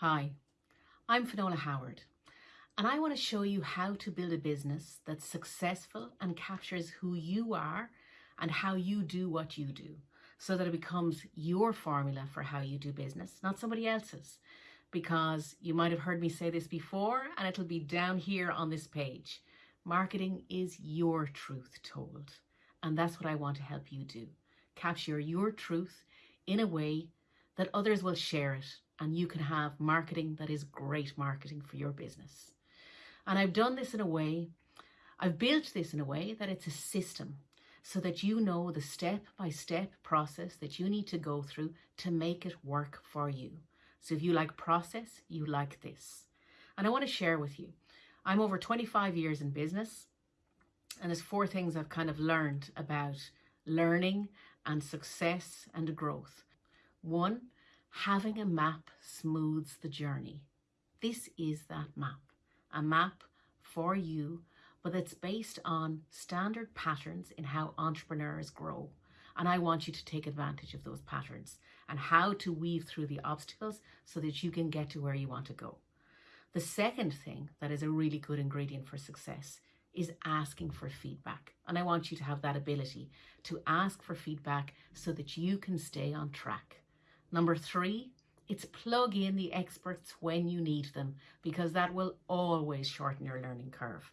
Hi, I'm Finola Howard, and I want to show you how to build a business that's successful and captures who you are and how you do what you do so that it becomes your formula for how you do business, not somebody else's. Because you might have heard me say this before, and it'll be down here on this page. Marketing is your truth told, and that's what I want to help you do. Capture your truth in a way that others will share it and you can have marketing that is great marketing for your business. And I've done this in a way, I've built this in a way that it's a system so that you know the step by step process that you need to go through to make it work for you. So if you like process, you like this. And I want to share with you, I'm over 25 years in business and there's four things I've kind of learned about learning and success and growth. One, having a map smooths the journey. This is that map, a map for you, but it's based on standard patterns in how entrepreneurs grow. And I want you to take advantage of those patterns and how to weave through the obstacles so that you can get to where you want to go. The second thing that is a really good ingredient for success is asking for feedback. And I want you to have that ability to ask for feedback so that you can stay on track. Number three, it's plug in the experts when you need them because that will always shorten your learning curve.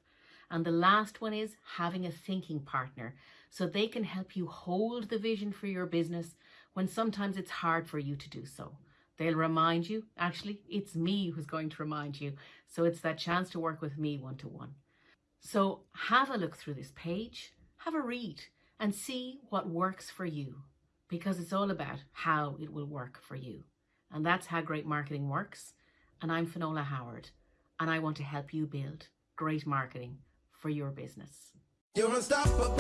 And the last one is having a thinking partner so they can help you hold the vision for your business when sometimes it's hard for you to do so. They'll remind you, actually, it's me who's going to remind you. So it's that chance to work with me one to one. So have a look through this page, have a read and see what works for you because it's all about how it will work for you. And that's how great marketing works. And I'm Finola Howard, and I want to help you build great marketing for your business. You're unstoppable.